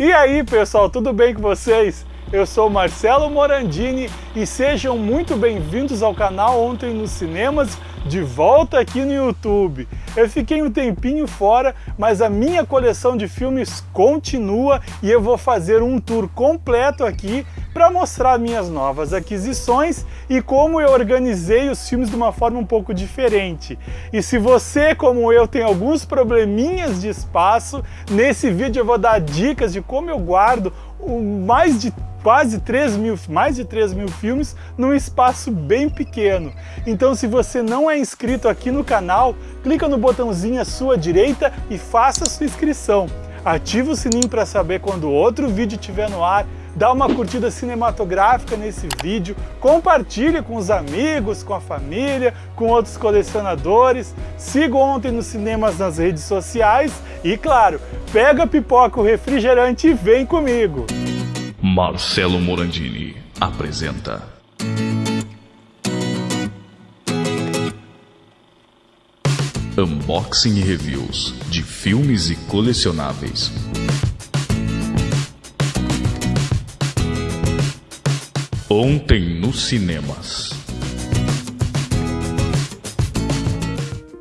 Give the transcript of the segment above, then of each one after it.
E aí pessoal, tudo bem com vocês? Eu sou Marcelo Morandini e sejam muito bem-vindos ao canal Ontem nos Cinemas, de volta aqui no YouTube. Eu fiquei um tempinho fora, mas a minha coleção de filmes continua e eu vou fazer um tour completo aqui para mostrar minhas novas aquisições e como eu organizei os filmes de uma forma um pouco diferente. E se você, como eu, tem alguns probleminhas de espaço, nesse vídeo eu vou dar dicas de como eu guardo mais de quase 3 mil, mais de 3 mil filmes num espaço bem pequeno. Então se você não é inscrito aqui no canal, clica no botãozinho à sua direita e faça sua inscrição. Ativa o sininho para saber quando outro vídeo estiver no ar, dá uma curtida cinematográfica nesse vídeo, compartilhe com os amigos, com a família, com outros colecionadores, siga Ontem nos Cinemas nas redes sociais e, claro, pega pipoca, o refrigerante e vem comigo! Marcelo Morandini apresenta. Unboxing e reviews de filmes e colecionáveis. Ontem nos cinemas.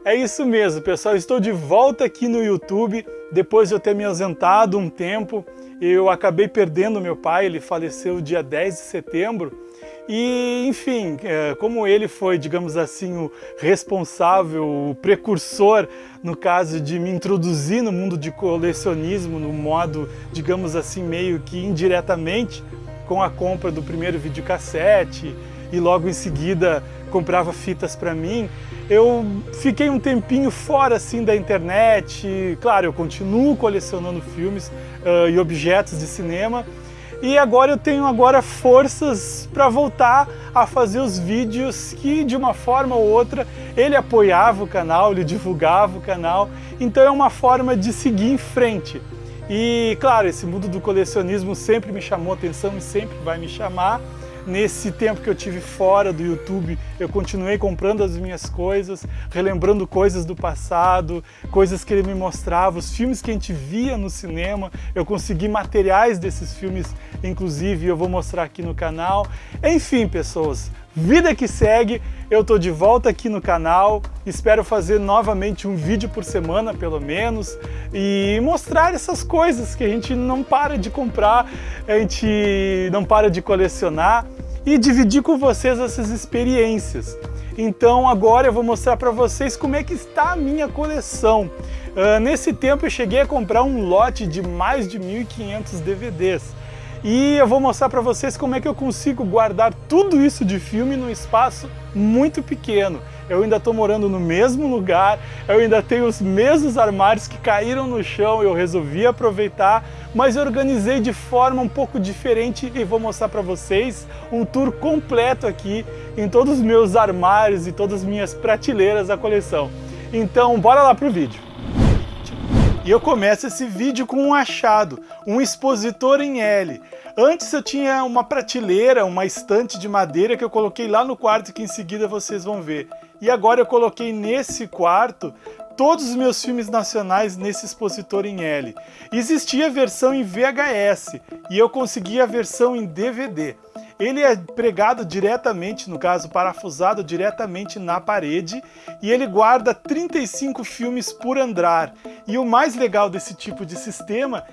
É isso mesmo, pessoal. Estou de volta aqui no YouTube depois de eu ter me ausentado um tempo eu acabei perdendo meu pai, ele faleceu dia 10 de setembro, e, enfim, é, como ele foi, digamos assim, o responsável, o precursor, no caso de me introduzir no mundo de colecionismo, no modo, digamos assim, meio que indiretamente, com a compra do primeiro videocassete, e logo em seguida comprava fitas para mim, eu fiquei um tempinho fora assim da internet, claro, eu continuo colecionando filmes uh, e objetos de cinema, e agora eu tenho agora forças para voltar a fazer os vídeos que de uma forma ou outra ele apoiava o canal, ele divulgava o canal, então é uma forma de seguir em frente. E claro, esse mundo do colecionismo sempre me chamou atenção e sempre vai me chamar, Nesse tempo que eu tive fora do YouTube, eu continuei comprando as minhas coisas, relembrando coisas do passado, coisas que ele me mostrava, os filmes que a gente via no cinema, eu consegui materiais desses filmes, inclusive eu vou mostrar aqui no canal. Enfim, pessoas, vida que segue, eu tô de volta aqui no canal, espero fazer novamente um vídeo por semana, pelo menos, e mostrar essas coisas que a gente não para de comprar, a gente não para de colecionar, e dividir com vocês essas experiências. Então agora eu vou mostrar para vocês como é que está a minha coleção. Uh, nesse tempo eu cheguei a comprar um lote de mais de 1.500 DVDs. E eu vou mostrar para vocês como é que eu consigo guardar tudo isso de filme num espaço muito pequeno. Eu ainda estou morando no mesmo lugar, eu ainda tenho os mesmos armários que caíram no chão, eu resolvi aproveitar, mas eu organizei de forma um pouco diferente e vou mostrar para vocês um tour completo aqui em todos os meus armários e todas as minhas prateleiras da coleção. Então, bora lá pro vídeo. E eu começo esse vídeo com um achado, um expositor em L. Antes eu tinha uma prateleira, uma estante de madeira que eu coloquei lá no quarto que em seguida vocês vão ver. E agora eu coloquei nesse quarto todos os meus filmes nacionais nesse expositor em L. Existia a versão em VHS e eu consegui a versão em DVD. Ele é pregado diretamente, no caso parafusado diretamente na parede, e ele guarda 35 filmes por andar. E o mais legal desse tipo de sistema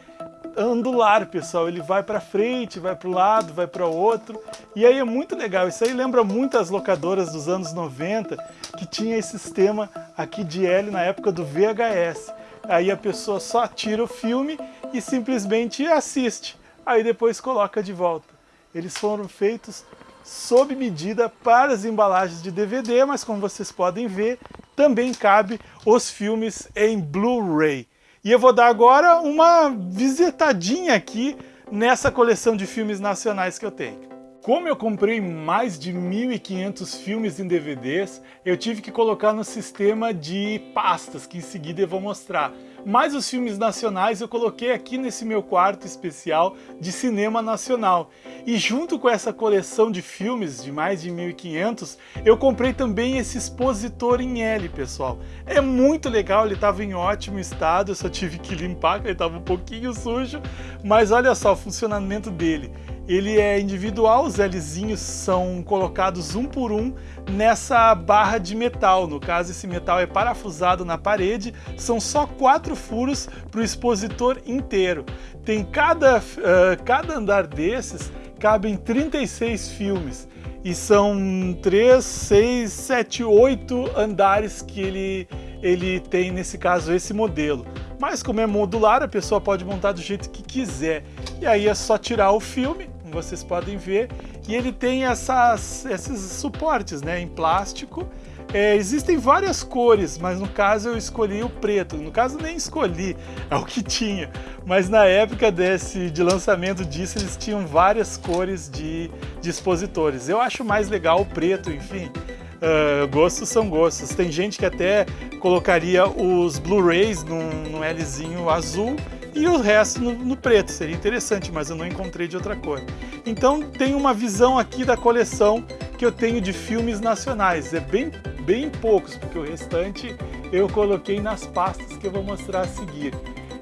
andular, pessoal. Ele vai para frente, vai para o lado, vai para o outro. E aí é muito legal. Isso aí lembra muito as locadoras dos anos 90, que tinha esse sistema aqui de L na época do VHS. Aí a pessoa só tira o filme e simplesmente assiste. Aí depois coloca de volta. Eles foram feitos sob medida para as embalagens de DVD, mas como vocês podem ver, também cabe os filmes em Blu-ray. E eu vou dar agora uma visitadinha aqui nessa coleção de filmes nacionais que eu tenho. Como eu comprei mais de 1.500 filmes em DVDs, eu tive que colocar no sistema de pastas, que em seguida eu vou mostrar. Mas os filmes nacionais eu coloquei aqui nesse meu quarto especial de cinema nacional. E junto com essa coleção de filmes de mais de 1500, eu comprei também esse expositor em L, pessoal. É muito legal, ele estava em ótimo estado, eu só tive que limpar, ele estava um pouquinho sujo, mas olha só o funcionamento dele. Ele é individual, os Lzinhos são colocados um por um nessa barra de metal. No caso, esse metal é parafusado na parede, são só quatro furos para o expositor inteiro. Tem cada, uh, cada andar desses cabem 36 filmes e são 3, 6, 7, 8 andares que ele, ele tem, nesse caso, esse modelo. Mas como é modular, a pessoa pode montar do jeito que quiser. E aí é só tirar o filme, como vocês podem ver, e ele tem essas, esses suportes né, em plástico. É, existem várias cores, mas no caso eu escolhi o preto. No caso nem escolhi, é o que tinha. Mas na época desse, de lançamento disso, eles tinham várias cores de, de expositores. Eu acho mais legal o preto, enfim. Uh, gostos são gostos. Tem gente que até colocaria os Blu-rays num, num Lzinho azul e o resto no, no, preto. Seria interessante, mas eu não encontrei de outra cor. Então tem uma visão aqui da coleção que eu tenho de filmes nacionais. É bem, bem poucos, porque o restante eu coloquei nas pastas que eu vou mostrar a seguir.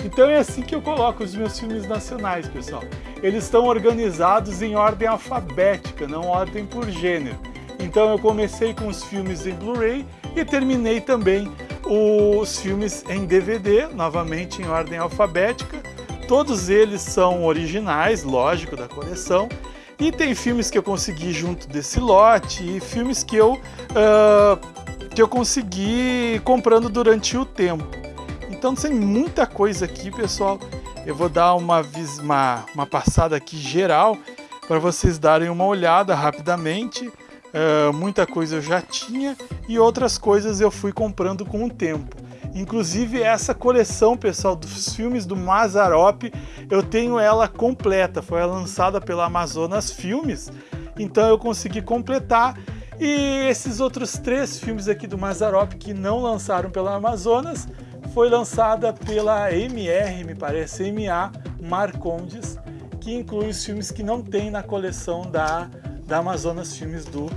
Então é assim que eu coloco os meus filmes nacionais, pessoal. Eles estão organizados em ordem alfabética, não ordem por gênero. Então eu comecei com os filmes em Blu-ray e terminei também os filmes em DVD, novamente em ordem alfabética. Todos eles são originais, lógico, da coleção. E tem filmes que eu consegui junto desse lote e filmes que eu, uh, que eu consegui comprando durante o tempo. Então tem muita coisa aqui, pessoal. Eu vou dar uma, uma, uma passada aqui geral para vocês darem uma olhada rapidamente. Uh, muita coisa eu já tinha e outras coisas eu fui comprando com o tempo. Inclusive essa coleção, pessoal, dos filmes do Mazarop, eu tenho ela completa. Foi lançada pela Amazonas Filmes, então eu consegui completar. E esses outros três filmes aqui do Mazarop que não lançaram pela Amazonas, foi lançada pela MR, me parece, MA Marcondes, que inclui os filmes que não tem na coleção da da Amazonas Filmes do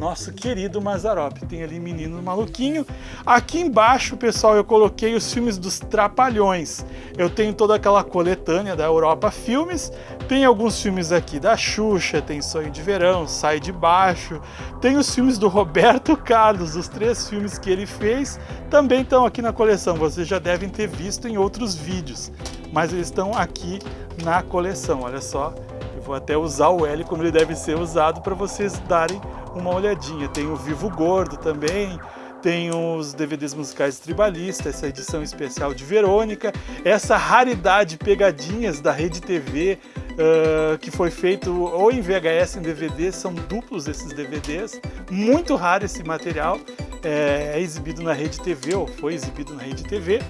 nosso querido Mazarop. Tem ali Menino Maluquinho. Aqui embaixo, pessoal, eu coloquei os filmes dos Trapalhões. Eu tenho toda aquela coletânea da Europa Filmes. Tem alguns filmes aqui da Xuxa, tem Sonho de Verão, Sai de Baixo. Tem os filmes do Roberto Carlos, os três filmes que ele fez. Também estão aqui na coleção. Vocês já devem ter visto em outros vídeos. Mas eles estão aqui na coleção. Olha só, vou até usar o L como ele deve ser usado para vocês darem uma olhadinha. Tem o Vivo Gordo também, tem os DVDs musicais tribalistas, essa edição especial de Verônica, essa raridade pegadinhas da Rede TV, uh, que foi feito ou em VHS em DVD, são duplos esses DVDs, muito raro esse material, é, é, exibido na Rede TV, ou foi exibido na Rede TV.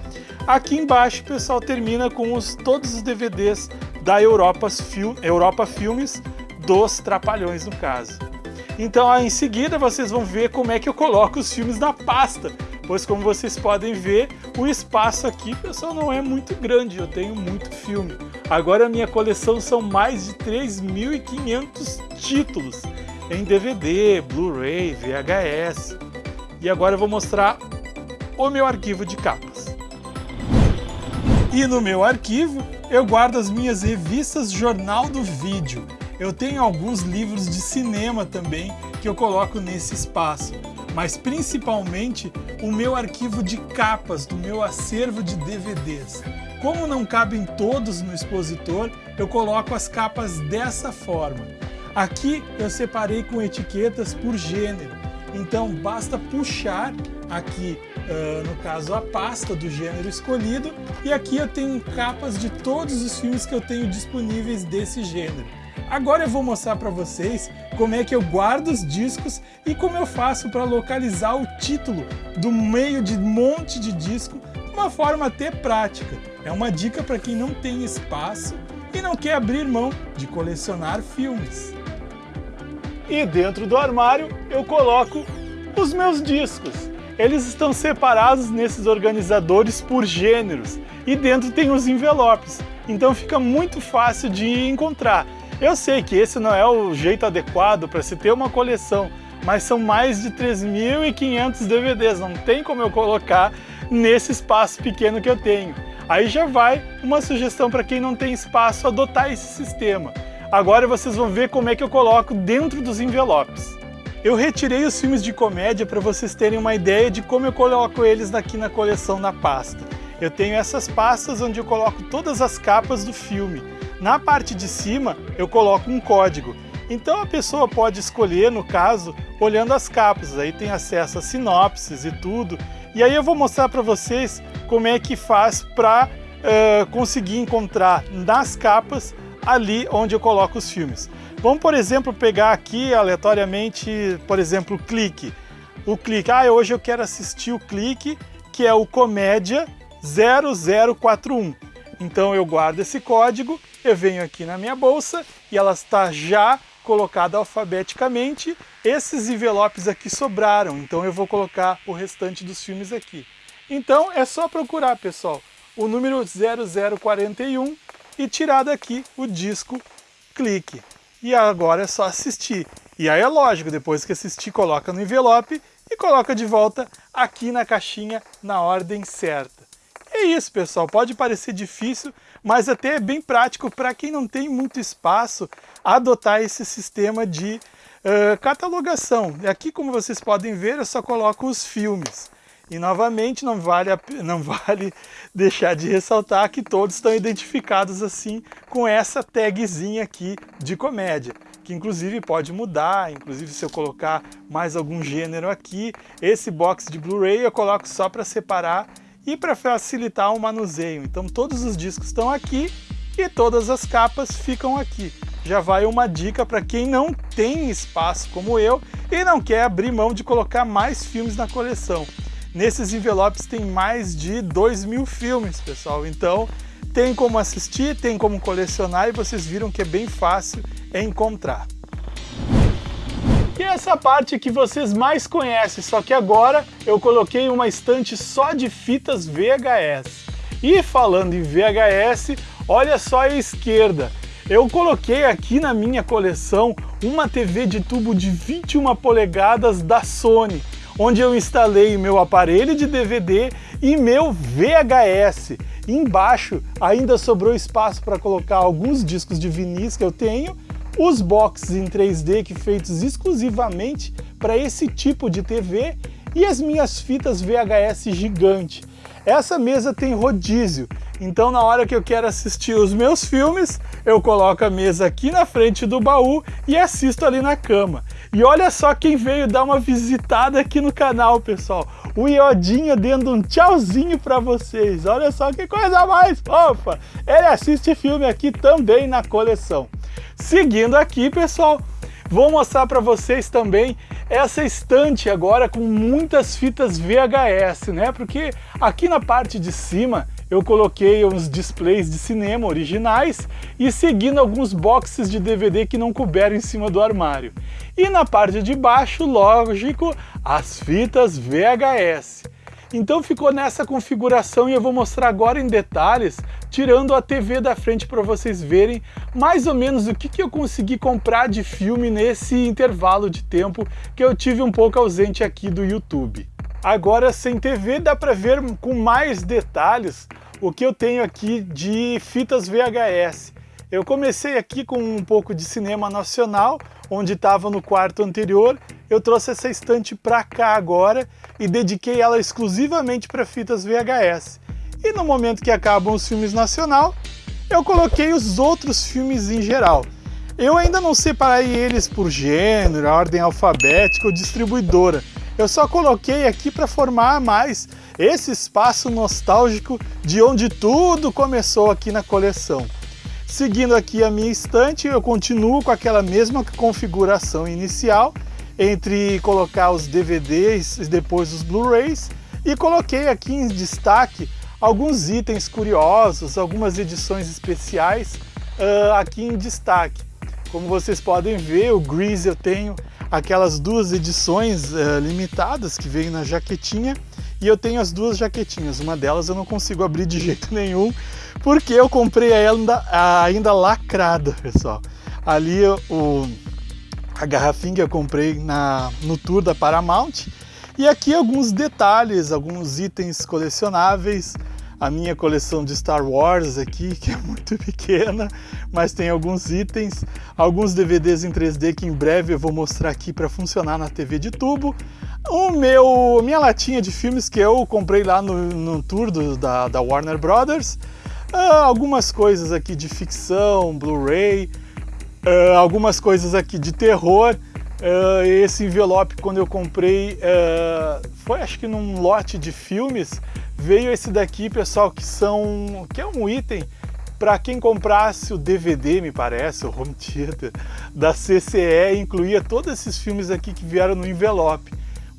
Aqui embaixo pessoal termina com os, todos os DVDs da Europa, Fil Europa Filmes, dos Trapalhões no caso. Então em seguida vocês vão ver como é que eu coloco os filmes na pasta, pois como vocês podem ver, o espaço aqui, pessoal, não é muito grande, eu tenho muito filme. Agora a minha coleção são mais de 3.500 títulos em DVD, Blu-ray, VHS. E agora eu vou mostrar o meu arquivo de capas. E no meu arquivo eu guardo as minhas revistas Jornal do Vídeo. Eu tenho alguns livros de cinema também que eu coloco nesse espaço, mas principalmente o meu arquivo de capas do meu acervo de DVDs. Como não cabem todos no expositor, eu coloco as capas dessa forma. Aqui eu separei com etiquetas por gênero, então basta puxar aqui, uh, no caso, a pasta do gênero escolhido e aqui eu tenho capas de todos os filmes que eu tenho disponíveis desse gênero. Agora eu vou mostrar para vocês como é que eu guardo os discos e como eu faço para localizar o título do meio de monte de disco de uma forma até prática. É uma dica para quem não tem espaço e não quer abrir mão de colecionar filmes. E dentro do armário eu coloco os meus discos. Eles estão separados nesses organizadores por gêneros e dentro tem os envelopes, então fica muito fácil de encontrar. Eu sei que esse não é o jeito adequado para se ter uma coleção, mas são mais de 3.500 DVDs, não tem como eu colocar nesse espaço pequeno que eu tenho. Aí já vai uma sugestão para quem não tem espaço adotar esse sistema. Agora vocês vão ver como é que eu coloco dentro dos envelopes. Eu retirei os filmes de comédia para vocês terem uma ideia de como eu coloco eles aqui na coleção na pasta. Eu tenho essas pastas onde eu coloco todas as capas do filme. Na parte de cima eu coloco um código. Então a pessoa pode escolher, no caso, olhando as capas, aí tem acesso a sinopses e tudo. E aí eu vou mostrar para vocês como é que faz para uh, conseguir encontrar nas capas ali onde eu coloco os filmes. Vamos, por exemplo, pegar aqui aleatoriamente, por exemplo, o clique. O clique, ah, hoje eu quero assistir o clique, que é o Comédia 0041. Então eu guardo esse código, eu venho aqui na minha bolsa e ela está já colocada alfabeticamente. Esses envelopes aqui sobraram, então eu vou colocar o restante dos filmes aqui. Então é só procurar, pessoal, o número 0041 e tirar daqui o disco clique. E agora é só assistir. E aí é lógico, depois que assistir, coloca no envelope e coloca de volta aqui na caixinha na ordem certa. É isso, pessoal. Pode parecer difícil, mas até é bem prático para quem não tem muito espaço adotar esse sistema de uh, catalogação. Aqui, como vocês podem ver, eu só coloco os filmes. E novamente não vale, não vale deixar de ressaltar que todos estão identificados assim com essa tagzinha aqui de comédia, que inclusive pode mudar, inclusive se eu colocar mais algum gênero aqui, esse box de Blu-ray eu coloco só para separar e para facilitar o manuseio. Então todos os discos estão aqui e todas as capas ficam aqui. Já vai uma dica para quem não tem espaço como eu e não quer abrir mão de colocar mais filmes na coleção. Nesses envelopes tem mais de 2 mil filmes, pessoal. Então tem como assistir, tem como colecionar e vocês viram que é bem fácil encontrar. E essa parte que vocês mais conhecem, só que agora eu coloquei uma estante só de fitas VHS. E falando em VHS, olha só a esquerda. Eu coloquei aqui na minha coleção uma TV de tubo de 21 polegadas da Sony onde eu instalei meu aparelho de DVD e meu VHS. embaixo ainda sobrou espaço para colocar alguns discos de vinis que eu tenho, os boxes em 3D que feitos exclusivamente para esse tipo de TV e as minhas fitas VHS gigante. Essa mesa tem rodízio, então na hora que eu quero assistir os meus filmes, eu coloco a mesa aqui na frente do baú e assisto ali na cama. E olha só quem veio dar uma visitada aqui no canal, pessoal. O Iodinha dando um tchauzinho para vocês. Olha só que coisa mais fofa. Ele assiste filme aqui também na coleção. Seguindo aqui, pessoal, vou mostrar para vocês também essa estante agora com muitas fitas VHS, né? Porque aqui na parte de cima eu coloquei uns displays de cinema originais e seguindo alguns boxes de DVD que não couberam em cima do armário. E na parte de baixo, lógico, as fitas VHS. Então ficou nessa configuração e eu vou mostrar agora em detalhes, tirando a TV da frente para vocês verem mais ou menos o que, que eu consegui comprar de filme nesse intervalo de tempo que eu tive um pouco ausente aqui do YouTube. Agora sem TV dá para ver com mais detalhes o que eu tenho aqui de fitas VHS. Eu comecei aqui com um pouco de cinema nacional, onde estava no quarto anterior. Eu trouxe essa estante para cá agora e dediquei ela exclusivamente para fitas VHS. E no momento que acabam os filmes nacional, eu coloquei os outros filmes em geral. Eu ainda não separei eles por gênero, ordem alfabética ou distribuidora. Eu só coloquei aqui para formar mais esse espaço nostálgico de onde tudo começou aqui na coleção. Seguindo aqui a minha estante, eu continuo com aquela mesma configuração inicial, entre colocar os DVDs e depois os Blu-rays, e coloquei aqui em destaque alguns itens curiosos, algumas edições especiais uh, aqui em destaque. Como vocês podem ver, o Grease eu tenho aquelas duas edições uh, limitadas que veio na jaquetinha e eu tenho as duas jaquetinhas. Uma delas eu não consigo abrir de jeito nenhum porque eu comprei ainda, ainda lacrada, pessoal. Ali o, a garrafinha que eu comprei na, no tour da Paramount e aqui alguns detalhes, alguns itens colecionáveis a minha coleção de Star Wars aqui, que é muito pequena, mas tem alguns itens, alguns DVDs em 3D que em breve eu vou mostrar aqui para funcionar na TV de tubo. O meu, minha latinha de filmes que eu comprei lá no, no tour do, da, da Warner Brothers. Uh, algumas coisas aqui de ficção, Blu-ray, uh, algumas coisas aqui de terror. Uh, esse envelope, quando eu comprei, foi acho que num lote de filmes, veio esse daqui, pessoal, que são que é um item para quem comprasse o DVD, me parece, o home theater da CCE, incluía todos esses filmes aqui que vieram no envelope.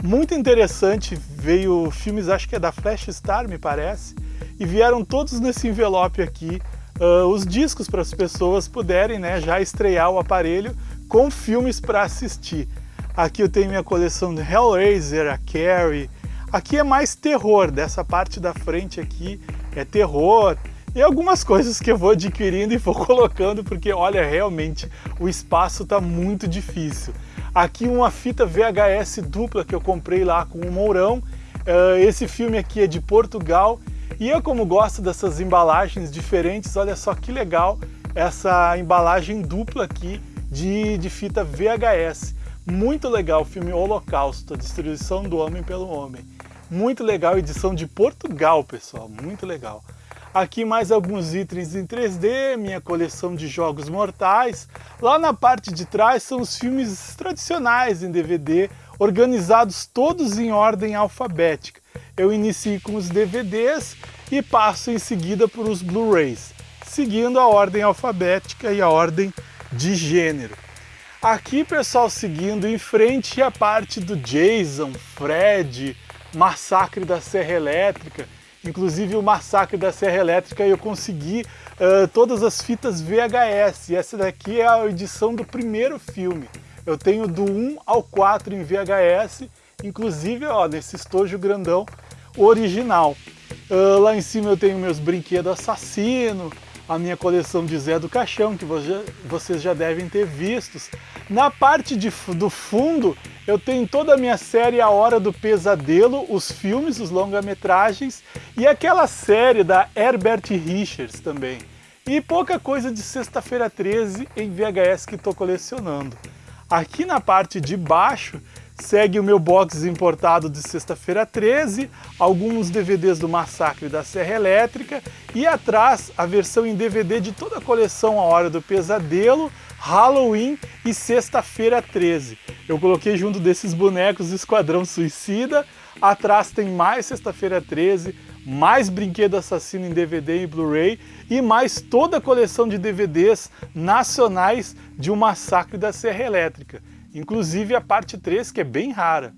Muito interessante, veio filmes, acho que é da Flash Star, me parece, e vieram todos nesse envelope aqui, uh, os discos para as pessoas puderem né, já estrear o aparelho com filmes para assistir. Aqui eu tenho minha coleção de Hellraiser, a Carrie, Aqui é mais terror, dessa parte da frente aqui é terror, e algumas coisas que eu vou adquirindo e vou colocando, porque olha, realmente o espaço está muito difícil. Aqui uma fita VHS dupla que eu comprei lá com o Mourão, uh, esse filme aqui é de Portugal, e eu como gosto dessas embalagens diferentes, olha só que legal essa embalagem dupla aqui de, de fita VHS. Muito legal o filme Holocausto, a destruição do homem pelo homem. Muito legal, edição de Portugal, pessoal, muito legal. Aqui mais alguns itens em 3D, minha coleção de jogos mortais. Lá na parte de trás são os filmes tradicionais em DVD, organizados todos em ordem alfabética. Eu inicio com os DVDs e passo em seguida por os Blu-rays, seguindo a ordem alfabética e a ordem de gênero. Aqui, pessoal, seguindo em frente a parte do Jason, Fred, Massacre da Serra Elétrica. Inclusive o Massacre da Serra Elétrica eu consegui uh, todas as fitas VHS. Essa daqui é a edição do primeiro filme. Eu tenho do 1 ao 4 em VHS, inclusive ó, nesse estojo grandão original. Uh, lá em cima eu tenho meus brinquedos assassino, a minha coleção de Zé do Caixão, que vocês já devem ter vistos. Na parte de, do fundo, eu tenho toda a minha série A Hora do Pesadelo, os filmes, os longa-metragens e aquela série da Herbert Richards também. E pouca coisa de Sexta-feira 13 em VHS que estou colecionando. Aqui na parte de baixo segue o meu box importado de Sexta-feira 13, alguns DVDs do Massacre da Serra Elétrica e atrás a versão em DVD de toda a coleção A Hora do Pesadelo, Halloween e Sexta-feira 13. Eu coloquei junto desses bonecos Esquadrão Suicida, atrás tem mais Sexta-feira 13, mais Brinquedo Assassino em DVD e Blu-ray e mais toda a coleção de DVDs nacionais de um Massacre da Serra Elétrica, inclusive a parte 3 que é bem rara.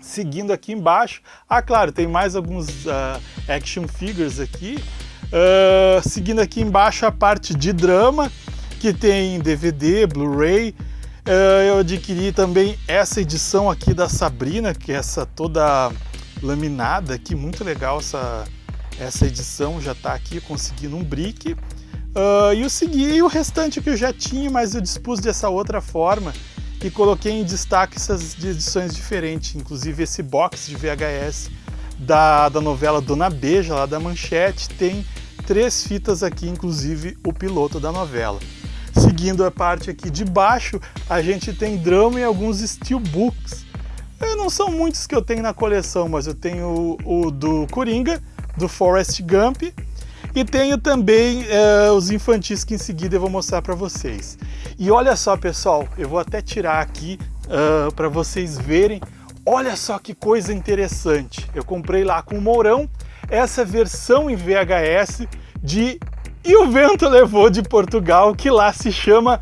Seguindo aqui embaixo, ah claro, tem mais alguns uh, action figures aqui, uh, seguindo aqui embaixo a parte de drama, que tem DVD, Blu-ray. Eh, eu adquiri também essa edição aqui da Sabrina, que é essa toda laminada aqui, muito legal essa, essa edição, já está aqui conseguindo um brick. Uh, e eu segui o restante que eu já tinha, mas eu dispus dessa outra forma e coloquei em destaque essas edições diferentes, inclusive esse box de VHS da, da novela Dona Beija, lá da Manchete, tem três fitas aqui, inclusive o piloto da novela. Seguindo a parte aqui de baixo, a gente tem drama e alguns steelbooks. Não são muitos que eu tenho na coleção, mas eu tenho o, o do Coringa, do Forrest Gump, e tenho também uh, os infantis que em seguida eu vou mostrar para vocês. E olha só, pessoal, eu vou até tirar aqui uh, eh, para vocês verem. Olha só que coisa interessante. Eu comprei lá com o Mourão essa versão em VHS de e o vento levou de Portugal, que lá se chama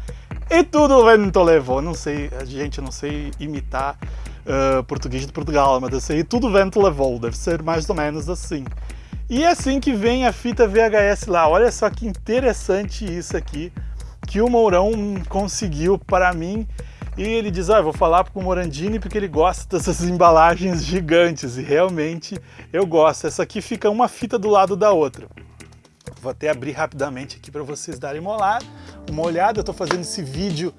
E tudo o vento levou. Não sei, gente, não sei imitar uh, português de Portugal, mas eu sei E tudo o vento levou, deve ser mais ou menos assim. E assim que vem a fita VHS lá. Olha só que interessante isso aqui, que o Mourão conseguiu para mim. E ele diz, ah, vou falar com o Morandini porque ele gosta dessas embalagens gigantes. E realmente eu gosto. Essa aqui fica uma fita do lado da outra. Vou até abrir rapidamente aqui para vocês darem uma olhada. Uma olhada. Eu estou fazendo esse vídeo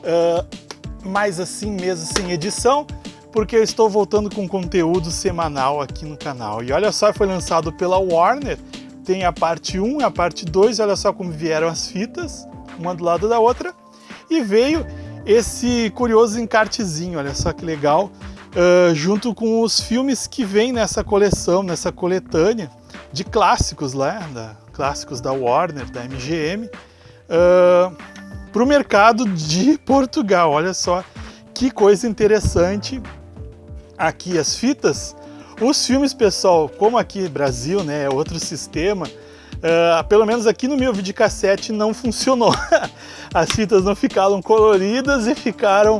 uh, mais assim mesmo, sem edição, porque eu estou voltando com conteúdo semanal aqui no canal. E olha só, foi lançado pela Warner. Tem a parte 1 e a parte 2. Olha só como vieram as fitas, uma do lado da outra. E veio esse curioso encartezinho, olha só que legal, uh, junto com os filmes que vem nessa coleção, nessa coletânea de clássicos lá, da, clássicos da Warner, da MGM, uh, para o mercado de Portugal. Olha só que coisa interessante. Aqui as fitas, os filmes, pessoal, como aqui Brasil, né, é outro sistema, Uh, pelo menos aqui no meu videocassete não funcionou. As fitas não ficaram coloridas e ficaram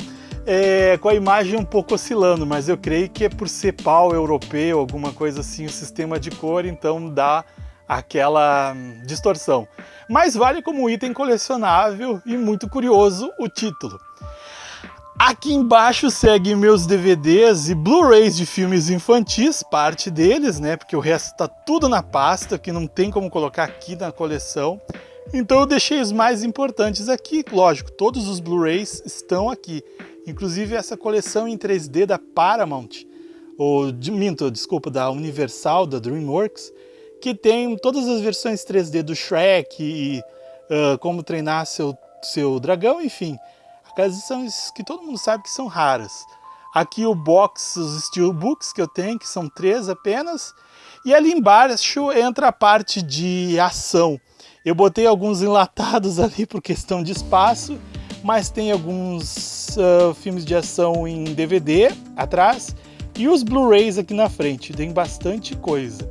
é, com a imagem um pouco oscilando, mas eu creio que é por ser pau europeu, alguma coisa assim, o sistema de cor, então dá aquela hum, distorção. Mas vale como item colecionável e muito curioso o título. Aqui embaixo seguem meus DVDs e Blu-rays de filmes infantis, parte deles, né? Porque o resto está tudo na pasta, que não tem como colocar aqui na coleção. Então eu deixei os mais importantes aqui, lógico, todos os Blu-rays estão aqui. Inclusive essa coleção em 3D da Paramount, ou de, minto, desculpa, da Universal, da DreamWorks, que tem todas as versões 3D do Shrek e uh, como treinar seu, seu dragão, enfim aquelas edições que todo mundo sabe que são raras. Aqui o box, os steelbooks que eu tenho, que são três apenas. E ali embaixo entra a parte de ação. Eu botei alguns enlatados ali por questão de espaço, mas tem alguns uh, filmes de ação em DVD atrás e os Blu-rays aqui na frente, tem bastante coisa.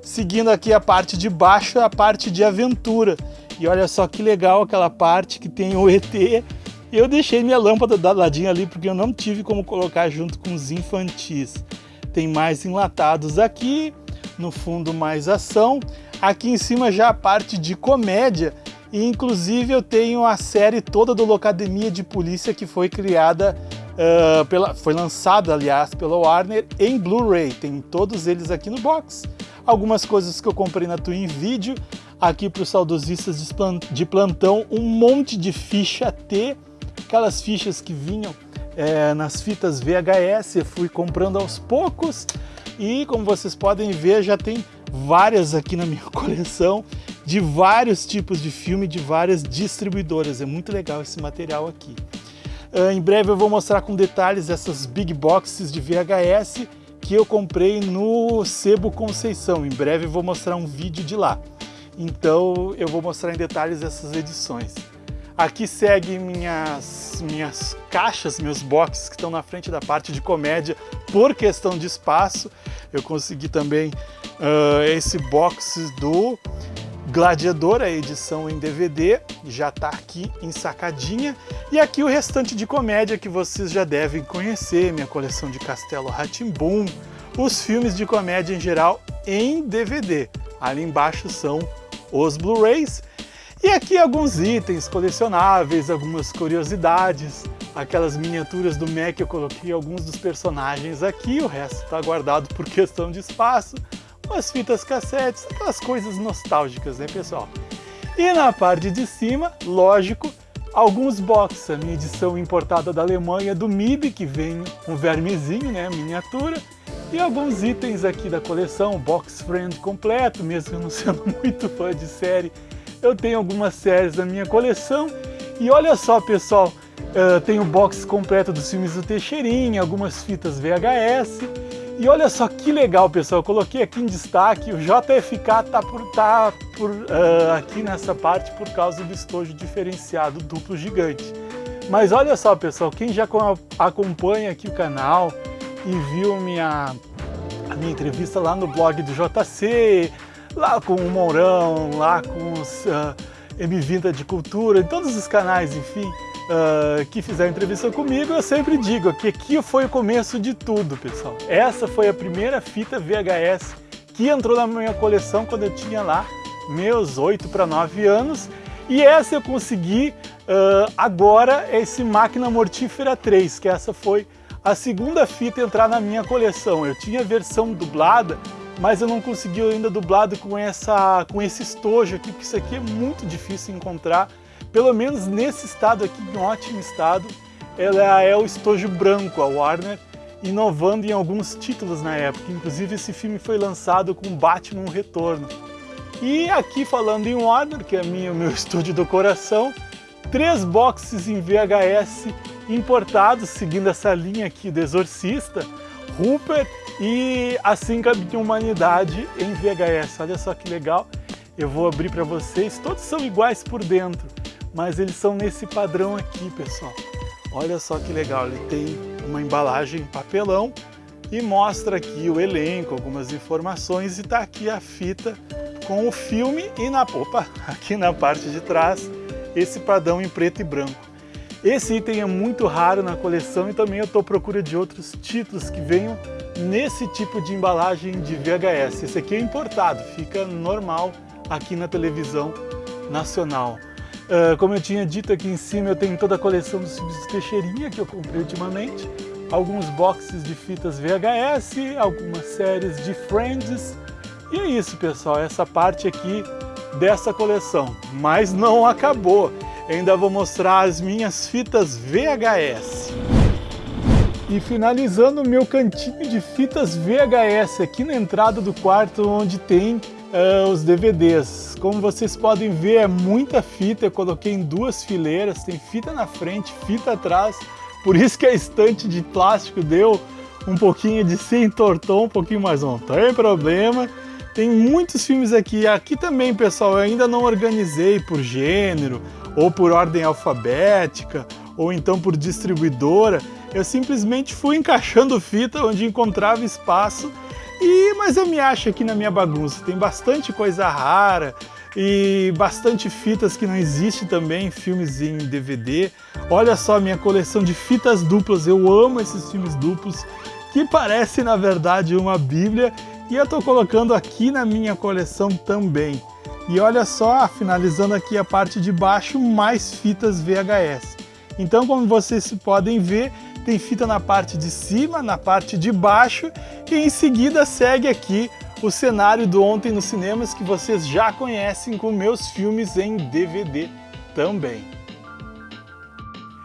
Seguindo aqui a parte de baixo, a parte de aventura. E olha só que legal aquela parte que tem o ET eu deixei minha lâmpada da ladinha ali porque eu não tive como colocar junto com os infantis. Tem mais enlatados aqui, no fundo mais ação. Aqui em cima já a parte de comédia e inclusive eu tenho a série toda do Locademia de Polícia que foi criada, uh, pela, foi lançada aliás pela Warner em Blu-ray. Tem todos eles aqui no box. Algumas coisas que eu comprei na Twin Video. Aqui para os saudosistas de plantão, um monte de ficha T aquelas fichas que vinham é, nas fitas VHS, eu fui comprando aos poucos e como vocês podem ver já tem várias aqui na minha coleção de vários tipos de filme, de várias distribuidoras, é muito legal esse material aqui. Uh, em breve eu vou mostrar com detalhes essas big boxes de VHS que eu comprei no Sebo Conceição, em breve eu vou mostrar um vídeo de lá. Então eu vou mostrar em detalhes essas edições. Aqui segue minhas, minhas caixas, meus boxes que estão na frente da parte de comédia por questão de espaço. Eu consegui também uh, esse box do Gladiador, a edição em DVD, já está aqui ensacadinha. E aqui o restante de comédia que vocês já devem conhecer, minha coleção de Castelo Ratimbum, os filmes de comédia em geral em DVD. Ali embaixo são os Blu-rays e aqui alguns itens colecionáveis, algumas curiosidades, aquelas miniaturas do Mac eu coloquei alguns dos personagens aqui, o resto está guardado por questão de espaço, umas fitas cassetes, aquelas coisas nostálgicas, né pessoal? E na parte de cima, lógico, alguns boxes, a minha edição importada da Alemanha do MIB, que vem um vermezinho, né, miniatura, e alguns itens aqui da coleção, box friend completo, mesmo eu não sendo muito fã de série, eu tenho algumas séries da minha coleção e olha só pessoal, uh, tem o box completo dos filmes do Teixeirinha, algumas fitas VHS e olha só que legal pessoal, eu coloquei aqui em destaque, o JFK tá, por, tá por, uh, aqui nessa parte por causa do estojo diferenciado duplo gigante. Mas olha só pessoal, quem já acompanha aqui o canal e viu minha, a minha entrevista lá no blog do JC, lá com o Mourão, lá com os uh, M20 de Cultura, em todos os canais, enfim, uh, que fizeram entrevista comigo, eu sempre digo que aqui foi o começo de tudo, pessoal. Essa foi a primeira fita VHS que entrou na minha coleção quando eu tinha lá meus 8 para 9 anos, e essa eu consegui Uh, agora esse Máquina Mortífera 3, que essa foi a segunda fita entrar na minha coleção. Eu tinha a versão dublada, mas eu não consegui ainda dublado com, essa, com esse estojo aqui, porque isso aqui é muito difícil encontrar, pelo menos nesse estado aqui, em ótimo estado. Ela é o estojo branco, a Warner, inovando em alguns títulos na época. Inclusive esse filme foi lançado com Batman Retorno. E aqui falando em Warner, que é minha, meu estúdio do coração, três boxes em VHS importados, seguindo essa linha aqui do Exorcista, Rupert e A Síncope de Humanidade em VHS. Olha só que legal. Eu vou abrir para vocês. Todos são iguais por dentro, mas eles são nesse padrão aqui, pessoal. Olha só que legal. Ele tem uma embalagem em papelão e mostra aqui o elenco, algumas informações e está aqui a fita com o filme e na opa, aqui na parte de trás esse padrão em preto e branco. Esse item é muito raro na coleção e também eu estou à procura de outros títulos que venham nesse tipo de embalagem de VHS. Esse aqui é importado, fica normal aqui na televisão nacional. Uh, como eu tinha dito aqui em cima, eu tenho toda a coleção dos filmes Teixeirinha que eu comprei ultimamente, alguns boxes de fitas VHS, algumas séries de Friends, e é isso pessoal, essa parte aqui dessa coleção. Mas não acabou, ainda vou mostrar as minhas fitas VHS. E finalizando o meu cantinho de fitas VHS aqui na entrada do quarto onde tem uh, os DVDs. Como vocês podem ver é muita fita, eu coloquei em duas fileiras, tem fita na frente, fita atrás, por isso que a estante de plástico deu um pouquinho de se entortou um pouquinho mais, não tem problema. Tem muitos filmes aqui, aqui também pessoal, eu ainda não organizei por gênero, ou por ordem alfabética, ou então por distribuidora, eu simplesmente fui encaixando fita onde encontrava espaço, e mas eu me acho aqui na minha bagunça. Tem bastante coisa rara e bastante fitas que não existe também, filmes em DVD. Olha só a minha coleção de fitas duplas, eu amo esses filmes duplos, que parece na verdade uma bíblia, e eu estou colocando aqui na minha coleção também. E olha só, finalizando aqui a parte de baixo, mais fitas VHS. Então, como vocês podem ver, tem fita na parte de cima, na parte de baixo e em seguida segue aqui o cenário do Ontem nos Cinemas que vocês já conhecem com meus filmes em DVD também.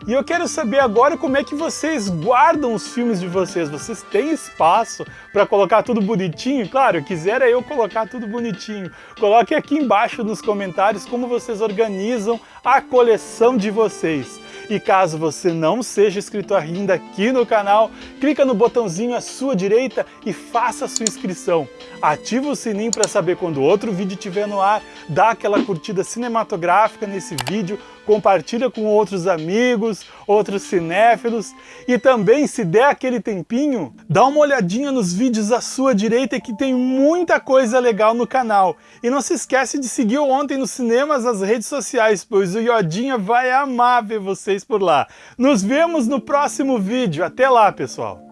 E eu quero saber agora como é que vocês guardam os filmes de vocês. Vocês têm espaço para colocar tudo bonitinho? Claro, quisera eu colocar tudo bonitinho. Coloque aqui embaixo nos comentários como vocês organizam a coleção de vocês. E caso você não seja inscrito ainda aqui no canal, clica no botãozinho à sua direita e faça a sua inscrição. Ativa o sininho para saber quando outro vídeo estiver no ar, dá aquela curtida cinematográfica nesse vídeo, compartilha com outros amigos, outros cinéfilos e também, se der aquele tempinho, dá uma olhadinha nos vídeos à sua direita que tem muita coisa legal no canal. E não se esquece de seguir Ontem nos Cinemas nas redes sociais, pois o Iodinha vai amar ver vocês por lá. Nos vemos no próximo vídeo. Até lá, pessoal!